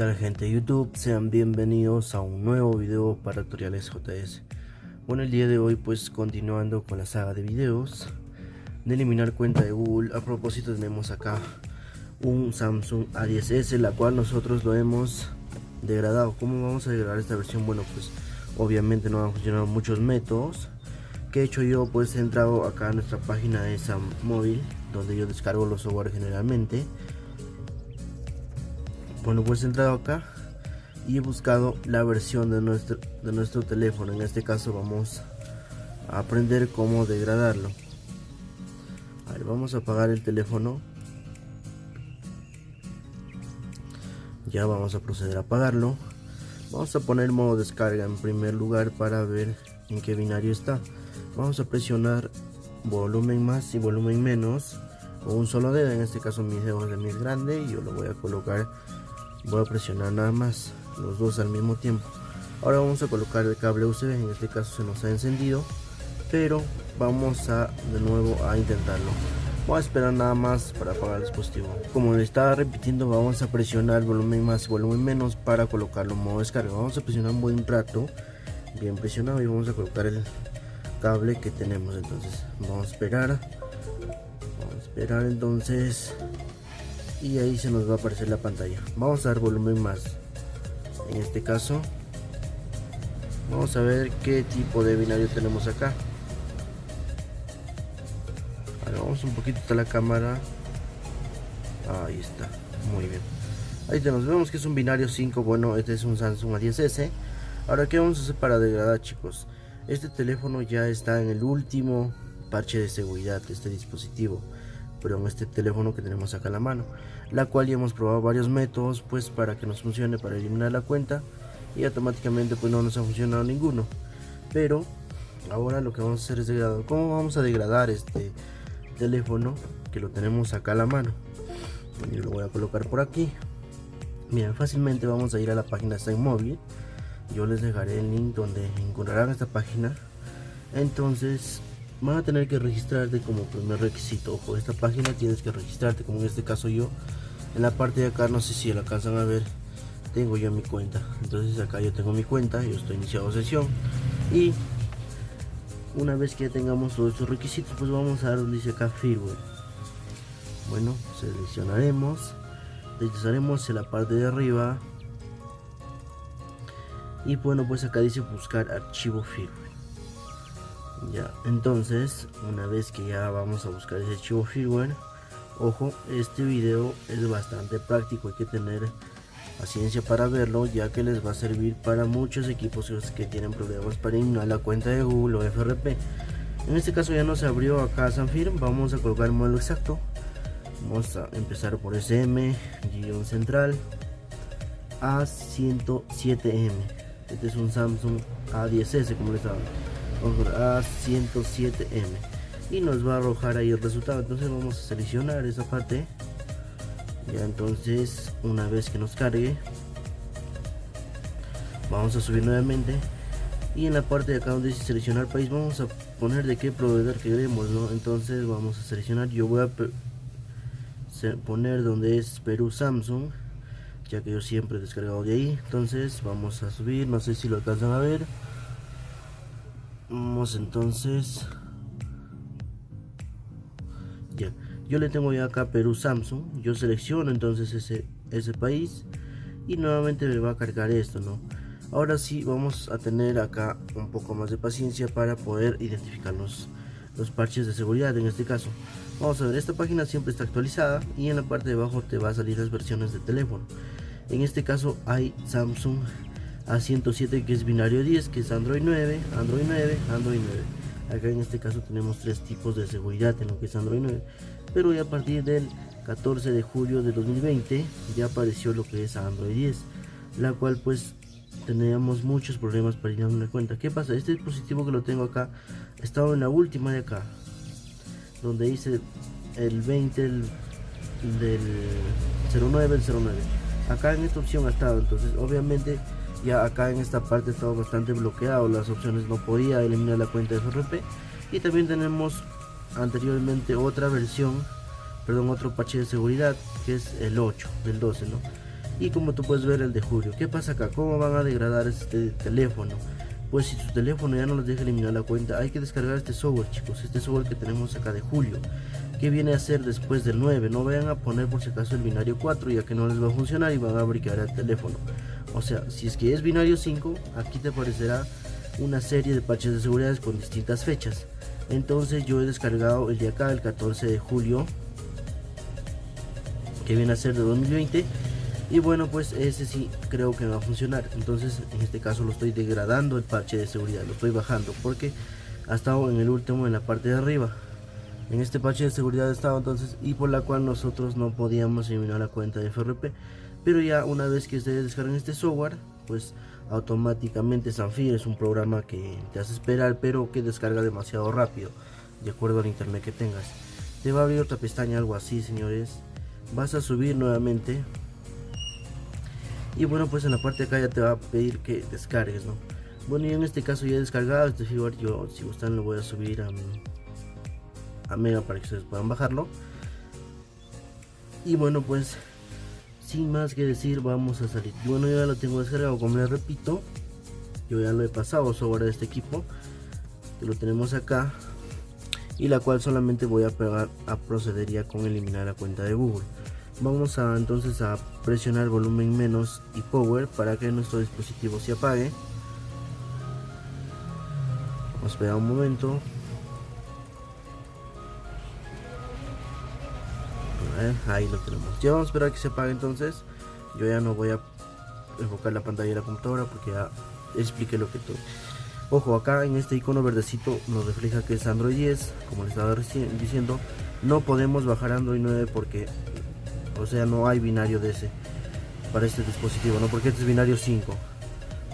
tal gente de YouTube? Sean bienvenidos a un nuevo video para tutoriales JS Bueno el día de hoy pues continuando con la saga de videos De eliminar cuenta de Google A propósito tenemos acá un Samsung A10s La cual nosotros lo hemos degradado ¿Cómo vamos a degradar esta versión? Bueno pues obviamente no van a funcionar muchos métodos que he hecho yo pues he entrado acá a nuestra página de Sam Móvil donde yo descargo los software generalmente bueno pues he entrado acá y he buscado la versión de nuestro de nuestro teléfono. En este caso vamos a aprender cómo degradarlo. Vamos a apagar el teléfono. Ya vamos a proceder a apagarlo. Vamos a poner modo descarga en primer lugar para ver en qué binario está. Vamos a presionar volumen más y volumen menos con un solo dedo. En este caso mi dedo es el más grande y yo lo voy a colocar voy a presionar nada más los dos al mismo tiempo. Ahora vamos a colocar el cable USB en este caso se nos ha encendido pero vamos a de nuevo a intentarlo. Voy a esperar nada más para apagar el dispositivo. Como le estaba repitiendo vamos a presionar volumen más volumen menos para colocarlo en modo descarga. Vamos a presionar un buen rato bien presionado y vamos a colocar el cable que tenemos. Entonces vamos a esperar. Vamos a esperar entonces y ahí se nos va a aparecer la pantalla. Vamos a dar volumen más. En este caso vamos a ver qué tipo de binario tenemos acá. Ahora vamos un poquito a la cámara. Ahí está muy bien. Ahí tenemos vemos que es un binario 5 bueno este es un Samsung A10s ahora qué vamos a hacer para degradar chicos este teléfono ya está en el último parche de seguridad de este dispositivo pero en este teléfono que tenemos acá en la mano la cual ya hemos probado varios métodos pues para que nos funcione para eliminar la cuenta y automáticamente pues no nos ha funcionado ninguno. Pero ahora lo que vamos a hacer es degradar cómo vamos a degradar este teléfono que lo tenemos acá a la mano yo lo voy a colocar por aquí. Bien fácilmente vamos a ir a la página móvil yo les dejaré el link donde encontrarán esta página. Entonces van a tener que registrarte como primer requisito ojo esta página tienes que registrarte como en este caso yo. En la parte de acá no sé si la alcanzan a ver tengo ya mi cuenta. Entonces acá yo tengo mi cuenta yo estoy iniciado sesión. Y una vez que ya tengamos todos estos requisitos pues vamos a dar donde dice acá firmware. Bueno seleccionaremos deslizaremos en la parte de arriba. Y bueno pues acá dice buscar archivo firmware ya entonces una vez que ya vamos a buscar ese archivo firmware ojo este video es bastante práctico hay que tener paciencia para verlo ya que les va a servir para muchos equipos que tienen problemas para eliminar la cuenta de Google o FRP en este caso ya nos abrió acá Sanfirm vamos a colocar el modelo exacto. Vamos a empezar por SM guion central A107M este es un Samsung A10s como les estaba A107M y nos va a arrojar ahí el resultado. Entonces vamos a seleccionar esa parte. Ya entonces una vez que nos cargue vamos a subir nuevamente. Y en la parte de acá donde dice seleccionar país vamos a poner de qué proveedor queremos ¿no? entonces vamos a seleccionar. Yo voy a poner donde es Perú Samsung ya que yo siempre he descargado de ahí. Entonces vamos a subir. No sé si lo alcanzan a ver vamos entonces. Ya. Yo le tengo ya acá Perú Samsung. Yo selecciono entonces ese ese país. Y nuevamente me va a cargar esto no ahora sí vamos a tener acá un poco más de paciencia para poder identificar los, los parches de seguridad en este caso. Vamos a ver esta página siempre está actualizada y en la parte de abajo te va a salir las versiones de teléfono. En este caso hay Samsung A107 que es binario 10 que es Android 9 Android 9 Android 9 acá en este caso tenemos tres tipos de seguridad en lo que es Android 9 pero ya a partir del 14 de julio de 2020 ya apareció lo que es Android 10 la cual pues teníamos muchos problemas para a una cuenta. ¿qué pasa? este dispositivo que lo tengo acá estaba en la última de acá donde dice el 20 del 09 el 09 acá en esta opción ha estado. Entonces obviamente ya acá en esta parte estaba bastante bloqueado las opciones no podía eliminar la cuenta de FRP y también tenemos anteriormente otra versión perdón otro parche de seguridad que es el 8 del 12 no y como tú puedes ver el de julio. ¿qué pasa acá? ¿cómo van a degradar este teléfono? pues si tu teléfono ya no les deja eliminar la cuenta hay que descargar este software chicos este software que tenemos acá de julio. Que viene a ser después del 9 no vayan a poner por si acaso el binario 4 ya que no les va a funcionar y van a bricar el teléfono o sea si es que es binario 5 aquí te aparecerá una serie de parches de seguridad con distintas fechas. Entonces yo he descargado el de acá el 14 de julio que viene a ser de 2020 y bueno pues ese sí creo que va a funcionar. Entonces en este caso lo estoy degradando el parche de seguridad lo estoy bajando porque ha estado en el último en la parte de arriba. En este parche de seguridad estaba entonces y por la cual nosotros no podíamos eliminar la cuenta de FRP pero ya una vez que ustedes descarguen este software pues automáticamente Sanfir es un programa que te hace esperar pero que descarga demasiado rápido de acuerdo al internet que tengas. Te va a abrir otra pestaña algo así señores. Vas a subir nuevamente. Y bueno pues en la parte de acá ya te va a pedir que descargues no bueno y en este caso ya he descargado este firmware. Yo si gustan lo voy a subir a, a mega para que ustedes puedan bajarlo. Y bueno pues sin más que decir vamos a salir. Bueno ya lo tengo descargado como les repito yo ya lo he pasado sobre este equipo lo tenemos acá y la cual solamente voy a pegar a procedería con eliminar la cuenta de google. Vamos a entonces a presionar volumen menos y power para que nuestro dispositivo se apague. Vamos a un momento ahí lo tenemos. Ya vamos a esperar que se apague entonces. Yo ya no voy a enfocar la pantalla de la computadora porque ya expliqué lo que todo ojo acá en este icono verdecito nos refleja que es Android 10 como les estaba diciendo. No podemos bajar Android 9 porque o sea no hay binario de ese para este dispositivo no porque este es binario 5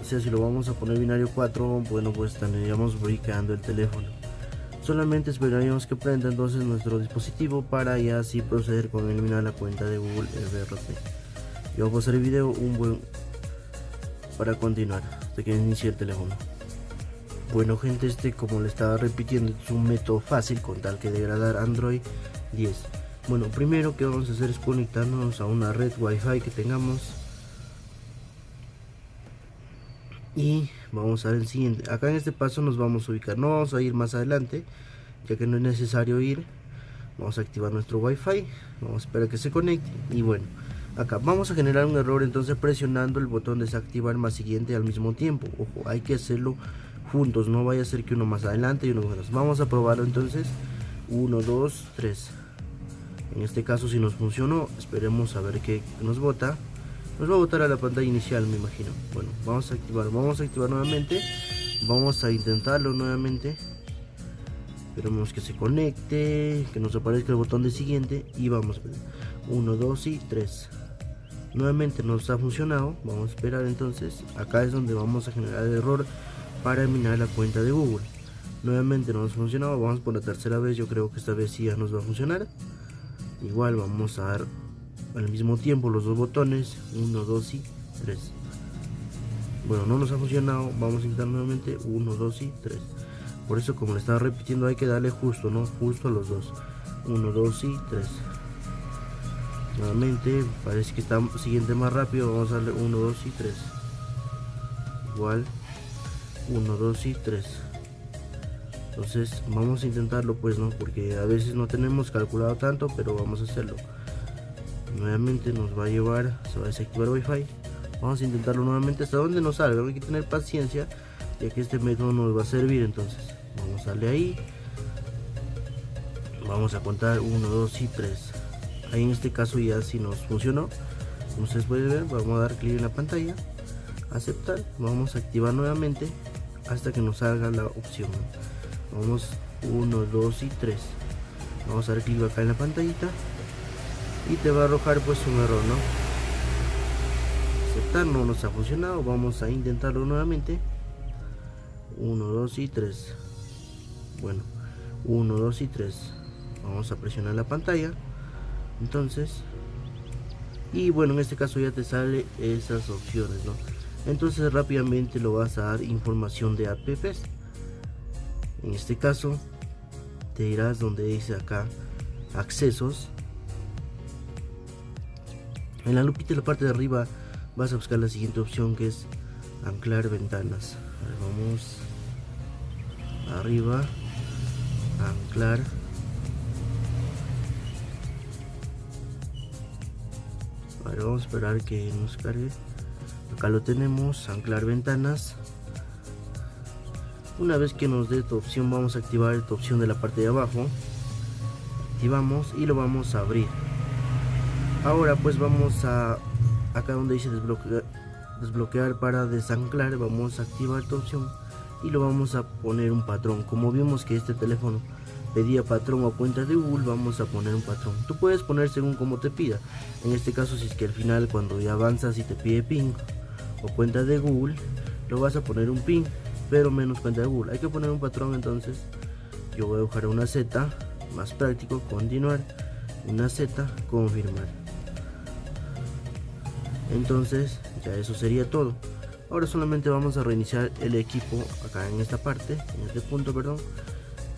o sea si lo vamos a poner binario 4 bueno pues estaríamos brincando el teléfono solamente esperaríamos que prenda entonces nuestro dispositivo para ya así proceder con eliminar la cuenta de Google FRP yo voy a hacer el video un buen para continuar hasta que inicie el teléfono. Bueno gente este como le estaba repitiendo es un método fácil con tal que degradar Android 10 bueno primero que vamos a hacer es conectarnos a una red wifi que tengamos y vamos a ver el siguiente. Acá en este paso nos vamos a ubicar. No vamos a ir más adelante ya que no es necesario ir. Vamos a activar nuestro wifi. Vamos a esperar que se conecte. Y bueno acá vamos a generar un error entonces presionando el botón desactivar más siguiente al mismo tiempo. Ojo hay que hacerlo juntos. No vaya a ser que uno más adelante y uno más vamos a probarlo entonces. 1 2 3 en este caso si nos funcionó esperemos a ver qué nos bota nos va a botar a la pantalla inicial me imagino. Bueno vamos a activar vamos a activar nuevamente. Vamos a intentarlo nuevamente. Esperemos que se conecte que nos aparezca el botón de siguiente y vamos 1 2 y 3 nuevamente nos ha funcionado. Vamos a esperar entonces. Acá es donde vamos a generar el error para eliminar la cuenta de google. Nuevamente no nos ha funcionado. Vamos por la tercera vez. Yo creo que esta vez sí ya nos va a funcionar. Igual vamos a dar al mismo tiempo los dos botones 1 2 y 3 bueno no nos ha funcionado vamos a intentar nuevamente 1 2 y 3 por eso como le estaba repitiendo hay que darle justo no justo a los dos. 1 2 y 3 nuevamente parece que está siguiente más rápido vamos a darle 1 2 y 3 igual 1 2 y 3 entonces vamos a intentarlo pues no porque a veces no tenemos calculado tanto pero vamos a hacerlo nuevamente nos va a llevar se va a desactivar wifi. Vamos a intentarlo nuevamente hasta donde nos salga. Hay que tener paciencia ya que este método nos va a servir. Entonces vamos a darle ahí. Vamos a contar 1 2 y 3 ahí en este caso ya si nos funcionó. Como ustedes pueden ver vamos a dar clic en la pantalla aceptar vamos a activar nuevamente hasta que nos salga la opción. Vamos 1 2 y 3 vamos a dar clic acá en la pantallita y te va a arrojar pues un error no aceptar no nos ha funcionado vamos a intentarlo nuevamente. 1 2 y 3 bueno 1 2 y 3 vamos a presionar la pantalla entonces. Y bueno en este caso ya te sale esas opciones no entonces rápidamente lo vas a dar información de apps en este caso te irás donde dice acá accesos En la lupita de la parte de arriba vas a buscar la siguiente opción que es anclar ventanas. vamos arriba, anclar. vamos a esperar que nos cargue. Acá lo tenemos, anclar ventanas. Una vez que nos dé esta opción vamos a activar esta opción de la parte de abajo. Activamos y lo vamos a abrir. Ahora pues vamos a acá donde dice desbloquear, para desanclar vamos a activar esta opción y lo vamos a poner un patrón. Como vimos que este teléfono pedía patrón o cuenta de Google vamos a poner un patrón. Tú puedes poner según como te pida. En este caso si es que al final cuando ya avanzas y te pide pin o cuenta de Google lo vas a poner un pin pero menos cuenta de Google. Hay que poner un patrón entonces yo voy a buscar una Z más práctico continuar una Z confirmar entonces ya eso sería todo. Ahora solamente vamos a reiniciar el equipo acá en esta parte en este punto perdón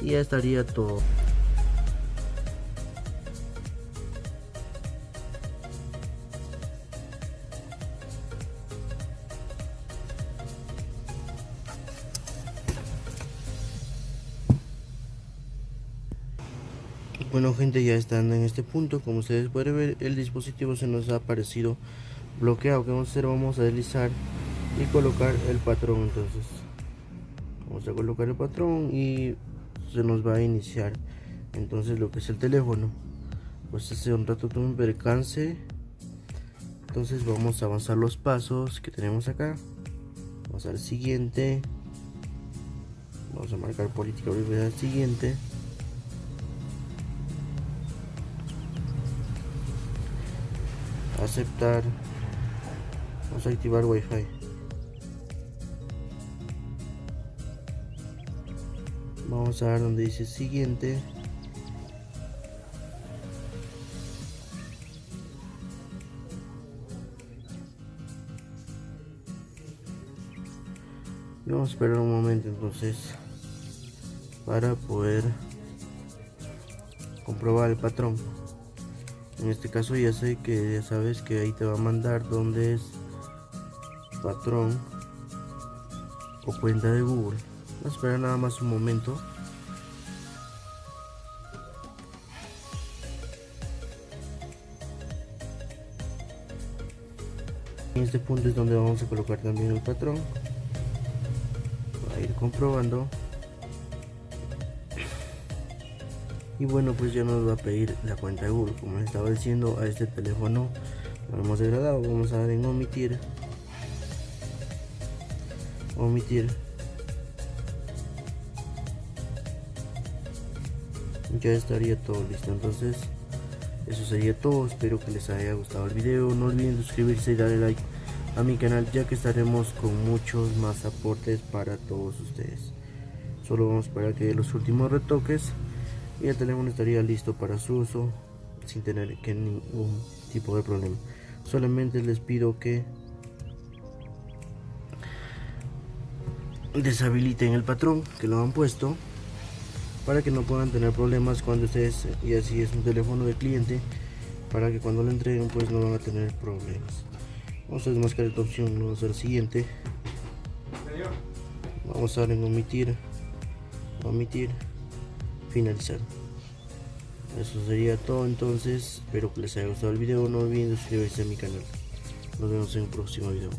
y ya estaría todo. Bueno gente ya estando en este punto como ustedes pueden ver el dispositivo se nos ha aparecido bloqueado que vamos a hacer vamos a deslizar y colocar el patrón entonces vamos a colocar el patrón y se nos va a iniciar entonces lo que es el teléfono pues hace un rato tuve un percance entonces vamos a avanzar los pasos que tenemos acá vamos al siguiente vamos a marcar política al siguiente aceptar Vamos a activar Wi-Fi. Vamos a ver donde dice siguiente. vamos a esperar un momento entonces para poder comprobar el patrón en este caso ya sé que ya sabes que ahí te va a mandar donde es patrón o cuenta de Google. Vamos a esperar nada más un momento. En este punto es donde vamos a colocar también el patrón. a ir comprobando. Y bueno, pues ya nos va a pedir la cuenta de Google. Como les estaba diciendo, a este teléfono lo hemos degradado. Vamos a dar en omitir omitir. Ya estaría todo listo entonces eso sería todo. Espero que les haya gustado el video. No olviden suscribirse y darle like a mi canal ya que estaremos con muchos más aportes para todos ustedes. Solo vamos para que los últimos retoques y el teléfono estaría listo para su uso sin tener que ningún tipo de problema. Solamente les pido que deshabiliten el patrón que lo han puesto para que no puedan tener problemas cuando ustedes y así es un teléfono de cliente para que cuando lo entreguen pues no van a tener problemas. Vamos a desmascar esta opción vamos a hacer siguiente. Vamos a dar en omitir omitir finalizar. Eso sería todo entonces. Espero que les haya gustado el video. No olviden suscribirse a mi canal. Nos vemos en un próximo video